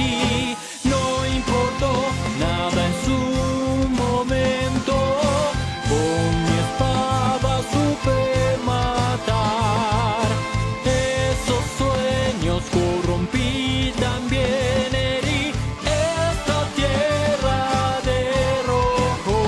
aquí. No importó nada en su momento. Con mi espada supe matar. Esos sueños corrompí también herí. Esta tierra de rojo.